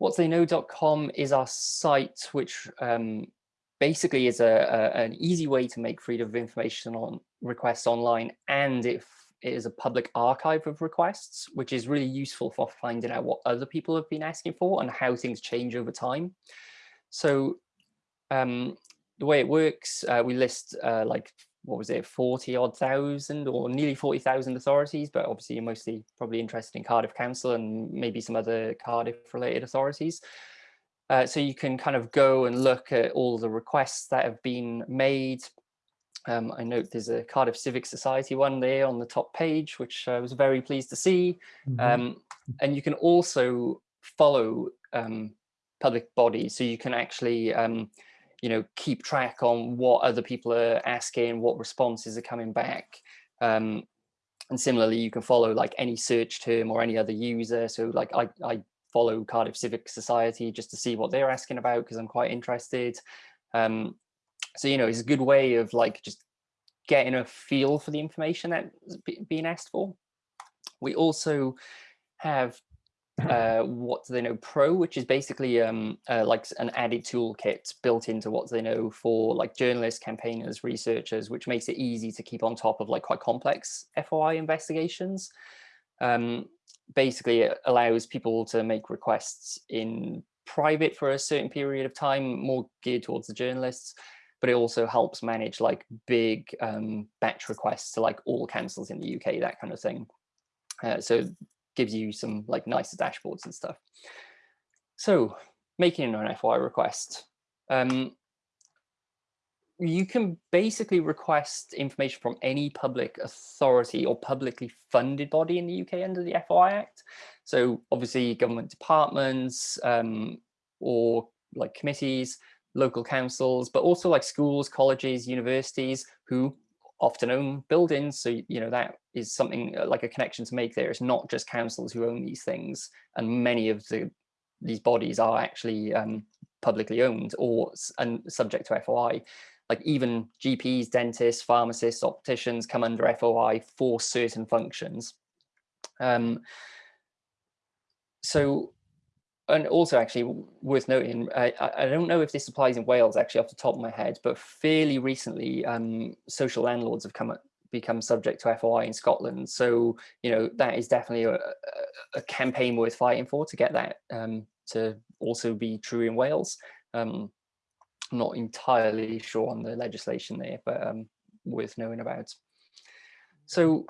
whattheyknow.com is our site, which um, basically is a, a, an easy way to make freedom of information on requests online and if it is a public archive of requests, which is really useful for finding out what other people have been asking for and how things change over time. So um, the way it works, uh, we list uh, like, what was it, 40 odd thousand or nearly 40,000 authorities, but obviously you're mostly probably interested in Cardiff Council and maybe some other Cardiff related authorities. Uh, so you can kind of go and look at all the requests that have been made. Um, I note there's a Cardiff Civic Society one there on the top page, which I was very pleased to see. Mm -hmm. um, and you can also follow um, public bodies, so you can actually, um, you know, keep track on what other people are asking, what responses are coming back. Um, and similarly, you can follow like any search term or any other user. So like I, I follow Cardiff Civic Society just to see what they're asking about because I'm quite interested. Um, so, you know, it's a good way of like just getting a feel for the information that's being asked for. We also have uh, what do they know pro which is basically um, uh, like an added toolkit built into what Do they know for like journalists campaigners researchers which makes it easy to keep on top of like quite complex foi investigations um, basically it allows people to make requests in private for a certain period of time, more geared towards the journalists, but it also helps manage like big um, batch requests to like all councils in the UK, that kind of thing. Uh, so gives you some like nicer dashboards and stuff. So making an FOI request. Um, you can basically request information from any public authority or publicly funded body in the UK under the FOI Act. So obviously government departments um, or like committees, local councils, but also like schools, colleges, universities who often own buildings. So, you know, that is something uh, like a connection to make there. It's not just councils who own these things. And many of the these bodies are actually um, publicly owned or and subject to FOI like even GPs, dentists, pharmacists, opticians come under FOI for certain functions. Um, so, and also actually worth noting, I, I, don't know if this applies in Wales actually off the top of my head, but fairly recently um, social landlords have come become subject to FOI in Scotland. So, you know, that is definitely a, a campaign worth fighting for to get that um, to also be true in Wales. Um, not entirely sure on the legislation there, but um, worth knowing about. So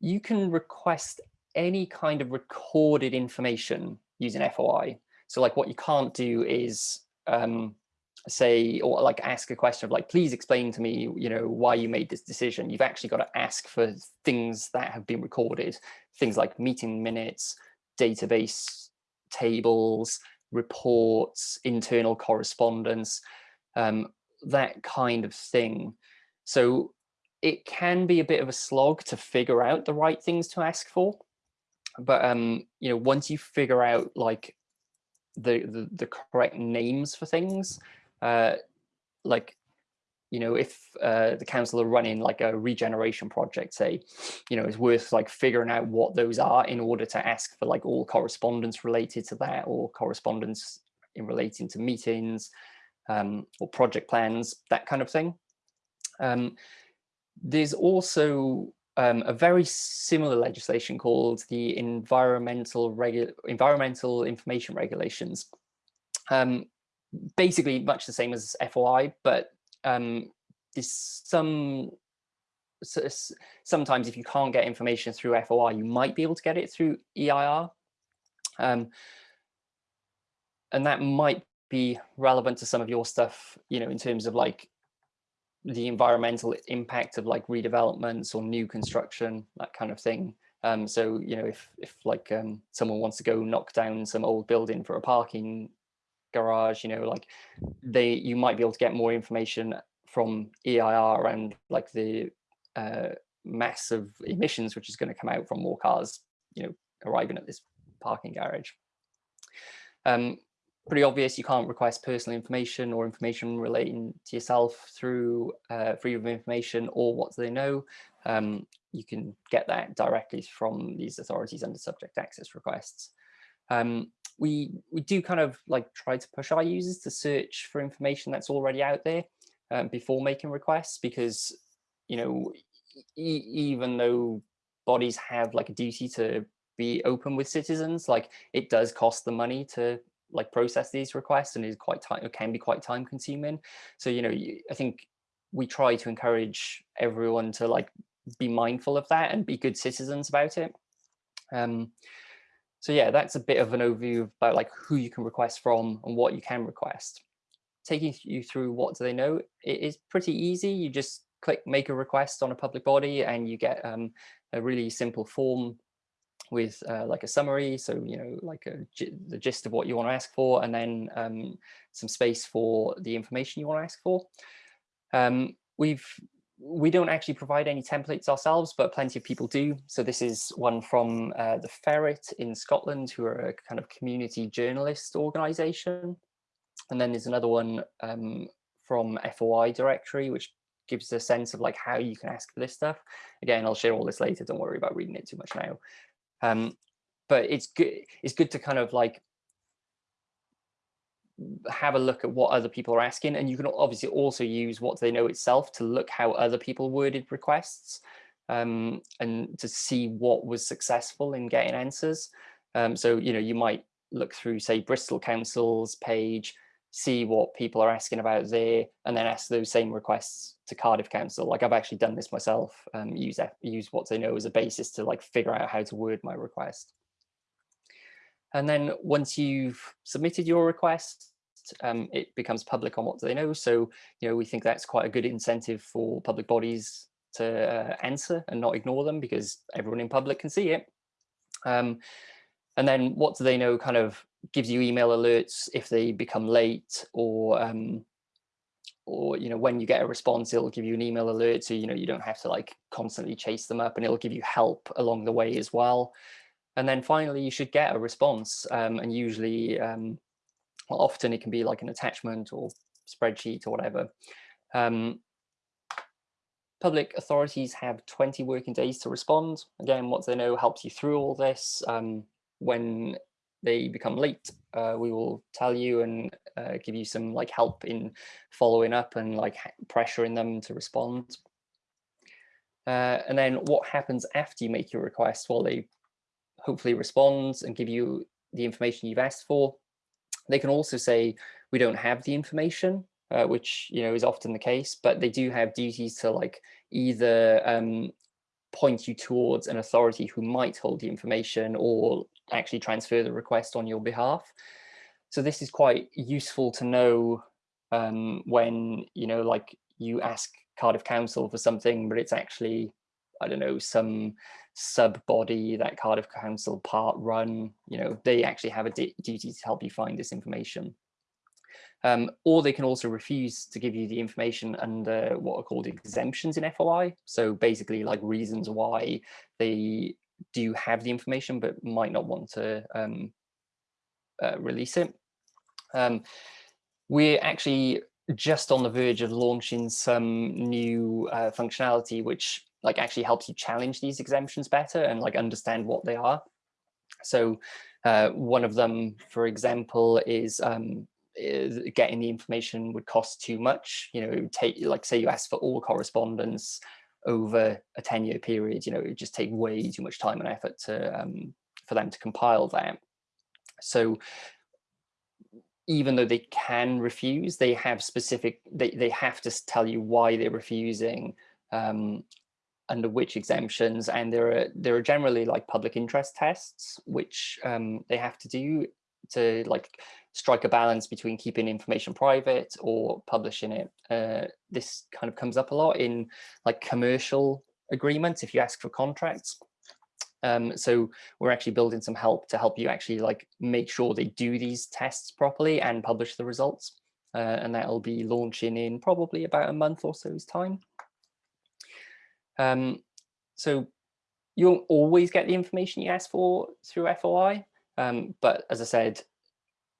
you can request any kind of recorded information using FOI. So like what you can't do is um, say, or like ask a question of like, please explain to me, you know, why you made this decision. You've actually got to ask for things that have been recorded, things like meeting minutes, database tables, reports, internal correspondence um, that kind of thing. So it can be a bit of a slog to figure out the right things to ask for. But um, you know, once you figure out like the the, the correct names for things, uh, like you know, if uh, the council are running like a regeneration project, say, you know, it's worth like figuring out what those are in order to ask for like all correspondence related to that or correspondence in relating to meetings, um, or project plans, that kind of thing. Um, there's also um, a very similar legislation called the Environmental, Regu Environmental Information Regulations. Um, basically much the same as FOI, but um, some sometimes if you can't get information through FOI, you might be able to get it through EIR. Um, and that might be relevant to some of your stuff, you know, in terms of like the environmental impact of like redevelopments or new construction, that kind of thing. Um, so, you know, if, if like um, someone wants to go knock down some old building for a parking garage, you know, like they, you might be able to get more information from EIR around like the uh, mass of emissions, which is going to come out from more cars, you know, arriving at this parking garage. Um, pretty obvious you can't request personal information or information relating to yourself through uh, freedom of information or what do they know. Um, you can get that directly from these authorities under subject access requests. Um, we we do kind of like try to push our users to search for information that's already out there um, before making requests because you know e even though bodies have like a duty to be open with citizens like it does cost the money to like process these requests and is quite time can be quite time consuming so you know i think we try to encourage everyone to like be mindful of that and be good citizens about it um so yeah, that's a bit of an overview about like who you can request from and what you can request. Taking you through what do they know, it is pretty easy. You just click make a request on a public body and you get um, a really simple form with uh, like a summary. So, you know, like a, the gist of what you want to ask for and then um, some space for the information you want to ask for. Um, we've we don't actually provide any templates ourselves, but plenty of people do. So this is one from uh, the Ferret in Scotland, who are a kind of community journalist organization. And then there's another one um, from FOI directory, which gives a sense of like how you can ask for this stuff. Again, I'll share all this later. Don't worry about reading it too much now. Um, but it's good. It's good to kind of like have a look at what other people are asking and you can obviously also use what they know itself to look how other people worded requests um, and to see what was successful in getting answers um, so you know you might look through say Bristol Council's page see what people are asking about there and then ask those same requests to Cardiff Council like I've actually done this myself um, use use what they know as a basis to like figure out how to word my request and then once you've submitted your request, um, it becomes public on what they know. So, you know, we think that's quite a good incentive for public bodies to uh, answer and not ignore them because everyone in public can see it. Um, and then what do they know kind of gives you email alerts if they become late or um, or you know when you get a response it'll give you an email alert so you know you don't have to like constantly chase them up and it'll give you help along the way as well and then finally, you should get a response. Um, and usually, um, well, often it can be like an attachment or spreadsheet or whatever. Um, public authorities have 20 working days to respond. Again, what they know helps you through all this. Um, when they become late, uh, we will tell you and uh, give you some like help in following up and like pressuring them to respond. Uh, and then what happens after you make your request? Well, they hopefully respond and give you the information you've asked for. They can also say, we don't have the information, uh, which you know is often the case, but they do have duties to like either um, point you towards an authority who might hold the information or actually transfer the request on your behalf. So this is quite useful to know um, when, you know, like you ask Cardiff Council for something, but it's actually, I don't know, some sub body that Cardiff Council part run, you know, they actually have a duty to help you find this information. Um, or they can also refuse to give you the information under what are called exemptions in FOI. So basically like reasons why they do you have the information but might not want to um, uh, release it. Um, we're actually just on the verge of launching some new uh, functionality which like actually helps you challenge these exemptions better and like understand what they are. So uh, one of them, for example, is, um, is getting the information would cost too much. You know, take like say you ask for all correspondence over a 10 year period, you know, it just take way too much time and effort to um, for them to compile that. So even though they can refuse, they have specific, they, they have to tell you why they're refusing um, under which exemptions and there are there are generally like public interest tests which um, they have to do to like strike a balance between keeping information private or publishing it. Uh, this kind of comes up a lot in like commercial agreements if you ask for contracts. Um, so we're actually building some help to help you actually like make sure they do these tests properly and publish the results. Uh, and that'll be launching in probably about a month or so's time. Um, so you won't always get the information you ask for through FOI, um, but as I said,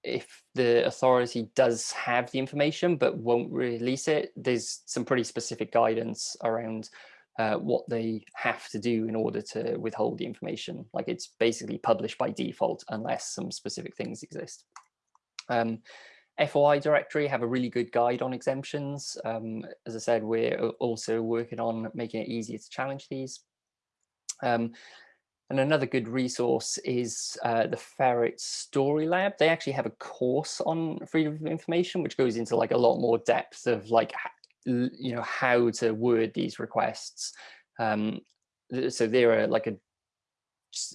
if the authority does have the information but won't release it, there's some pretty specific guidance around uh, what they have to do in order to withhold the information. Like it's basically published by default unless some specific things exist. Um, FOI directory have a really good guide on exemptions. Um, as I said, we're also working on making it easier to challenge these. Um, and another good resource is uh, the Ferret Story Lab. They actually have a course on freedom of information, which goes into like a lot more depth of like, you know, how to word these requests. Um, so they're like a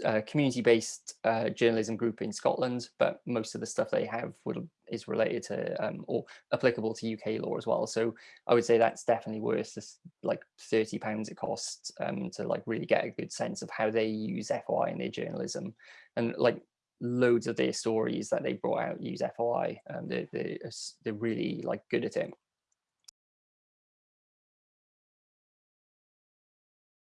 uh, community-based uh, journalism group in Scotland, but most of the stuff they have would, is related to um, or applicable to UK law as well. So I would say that's definitely worth this, like 30 pounds it costs um, to like really get a good sense of how they use FOI in their journalism. And like loads of their stories that they brought out use FOI. Um, they're, they're, they're really like good at it.